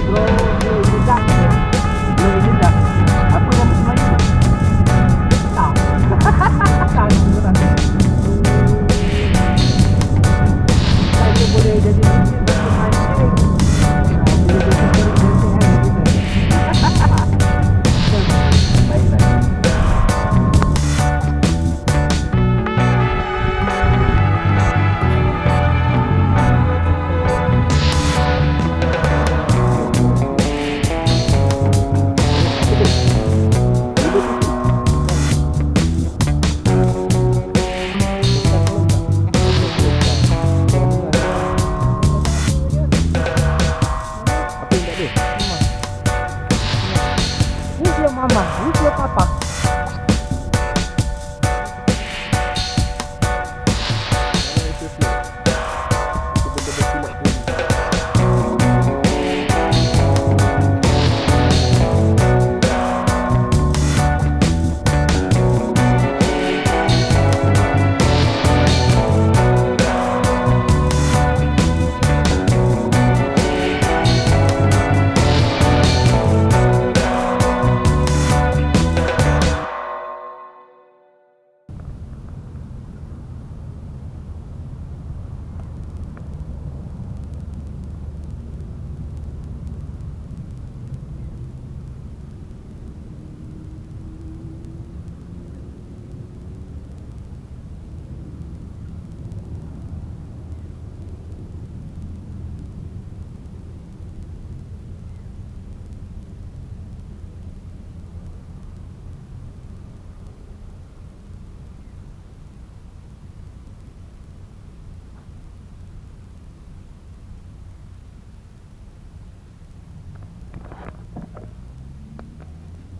drone. Mama, isso é papá.